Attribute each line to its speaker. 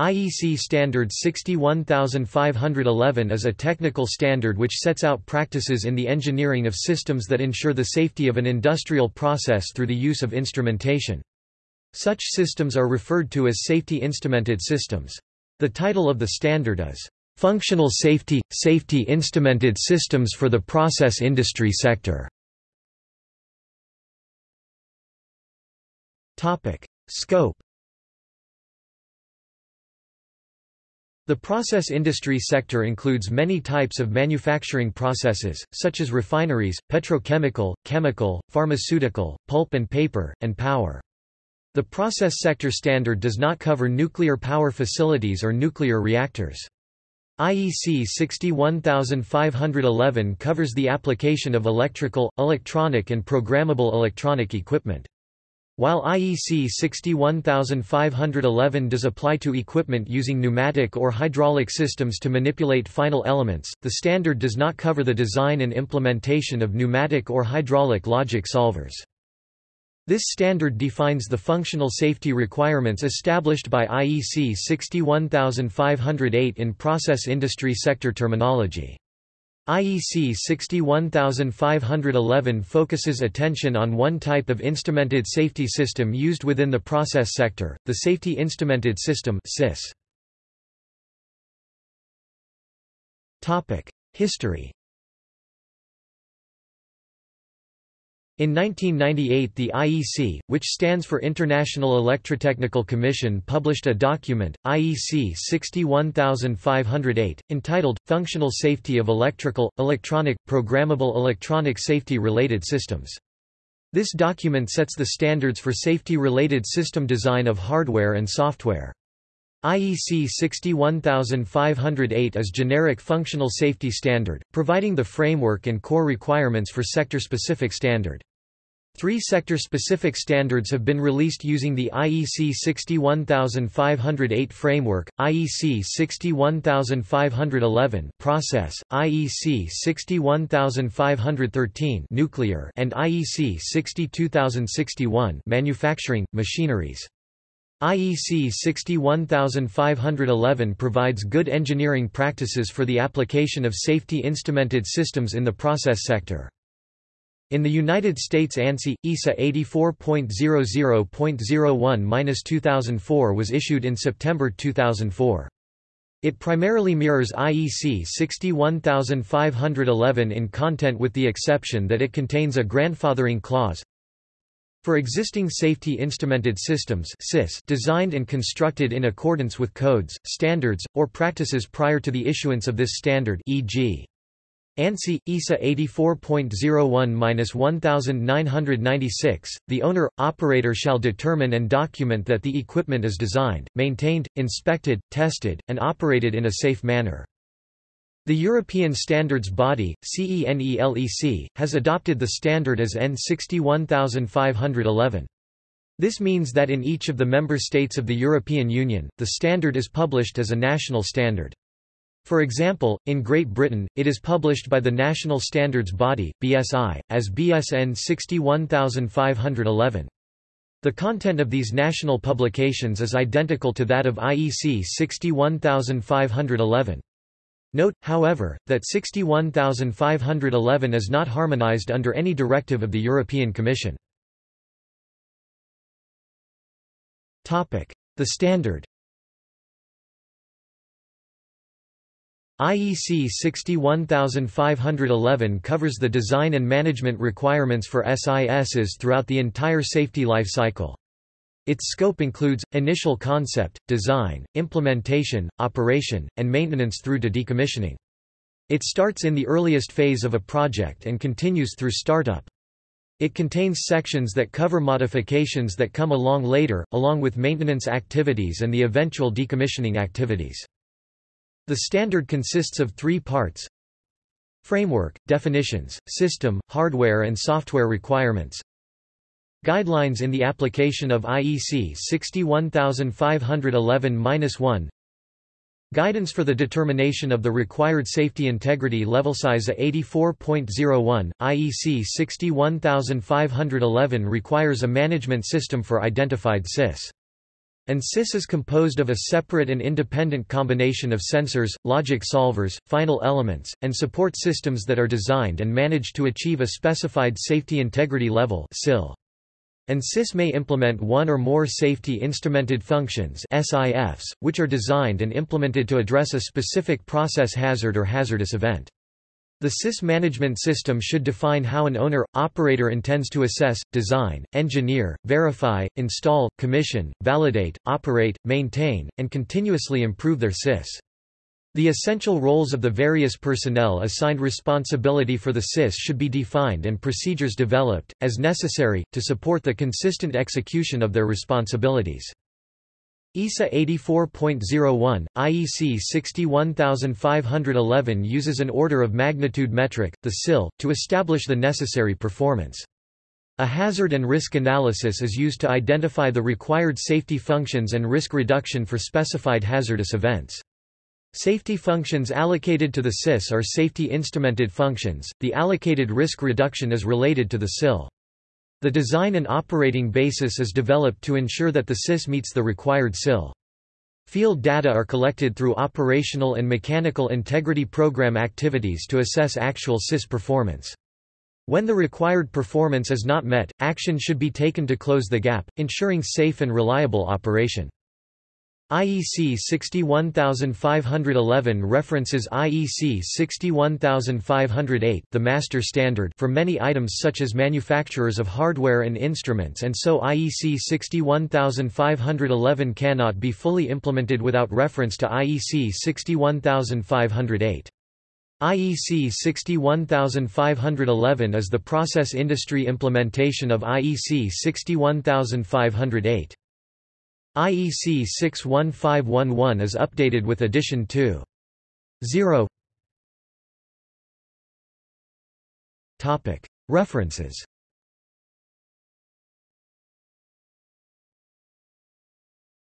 Speaker 1: IEC Standard 61511 is a technical standard which sets out practices in the engineering of systems that ensure the safety of an industrial process through the use of instrumentation. Such systems are referred to as safety instrumented systems. The title of the standard is, "...functional safety – safety instrumented systems for the process industry sector". Scope The process industry sector includes many types of manufacturing processes, such as refineries, petrochemical, chemical, pharmaceutical, pulp and paper, and power. The process sector standard does not cover nuclear power facilities or nuclear reactors. IEC 61511 covers the application of electrical, electronic and programmable electronic equipment. While IEC 61511 does apply to equipment using pneumatic or hydraulic systems to manipulate final elements, the standard does not cover the design and implementation of pneumatic or hydraulic logic solvers. This standard defines the functional safety requirements established by IEC 61508 in process industry sector terminology. IEC 61511 focuses attention on one type of instrumented safety system used within the process sector, the Safety Instrumented System History In 1998 the IEC, which stands for International Electrotechnical Commission published a document, IEC 61508, entitled, Functional Safety of Electrical, Electronic, Programmable Electronic Safety-Related Systems. This document sets the standards for safety-related system design of hardware and software. IEC 61508 is generic functional safety standard, providing the framework and core requirements for sector-specific standard. Three sector-specific standards have been released using the IEC 61508 framework, IEC 61511 process, IEC 61513 nuclear and IEC 62061 manufacturing, machineries. IEC 61511 provides good engineering practices for the application of safety instrumented systems in the process sector. In the United States ANSI, ISA 84.00.01-2004 was issued in September 2004. It primarily mirrors IEC 61511 in content with the exception that it contains a grandfathering clause. For existing safety instrumented systems designed and constructed in accordance with codes, standards, or practices prior to the issuance of this standard e.g. ANSI, ISA 84.01-1996, the owner-operator shall determine and document that the equipment is designed, maintained, inspected, tested, and operated in a safe manner. The European Standards Body, CENELEC, has adopted the standard as EN 61511. This means that in each of the member states of the European Union, the standard is published as a national standard. For example, in Great Britain, it is published by the National Standards Body, BSI, as BSN 61511. The content of these national publications is identical to that of IEC 61511. Note, however, that 61511 is not harmonized under any directive of the European Commission. The standard IEC 61511 covers the design and management requirements for SISs throughout the entire safety life cycle. Its scope includes, initial concept, design, implementation, operation, and maintenance through to decommissioning. It starts in the earliest phase of a project and continues through startup. It contains sections that cover modifications that come along later, along with maintenance activities and the eventual decommissioning activities. The standard consists of three parts. Framework, definitions, system, hardware and software requirements. Guidelines in the application of IEC 61511-1 Guidance for the determination of the required safety integrity levels ISA 84.01, IEC 61511 requires a management system for identified SIS. An SIS is composed of a separate and independent combination of sensors, logic solvers, final elements, and support systems that are designed and managed to achieve a specified safety integrity level SIL. An SIS may implement one or more Safety Instrumented Functions SIFs, which are designed and implemented to address a specific process hazard or hazardous event. The SIS management system should define how an owner, operator intends to assess, design, engineer, verify, install, commission, validate, operate, maintain, and continuously improve their SIS. The essential roles of the various personnel assigned responsibility for the SIS should be defined and procedures developed, as necessary, to support the consistent execution of their responsibilities. ISA 84.01, IEC 61511 uses an order of magnitude metric, the SIL, to establish the necessary performance. A hazard and risk analysis is used to identify the required safety functions and risk reduction for specified hazardous events. Safety functions allocated to the SIS are safety instrumented functions, the allocated risk reduction is related to the SIL. The design and operating basis is developed to ensure that the SIS meets the required SIL. Field data are collected through operational and mechanical integrity program activities to assess actual SIS performance. When the required performance is not met, action should be taken to close the gap, ensuring safe and reliable operation. IEC 61511 references IEC 61508 the master standard for many items such as manufacturers of hardware and instruments and so IEC 61511 cannot be fully implemented without reference to IEC 61508. IEC 61511 is the process industry implementation of IEC 61508. IEC 61511 is updated with addition 2. 0 References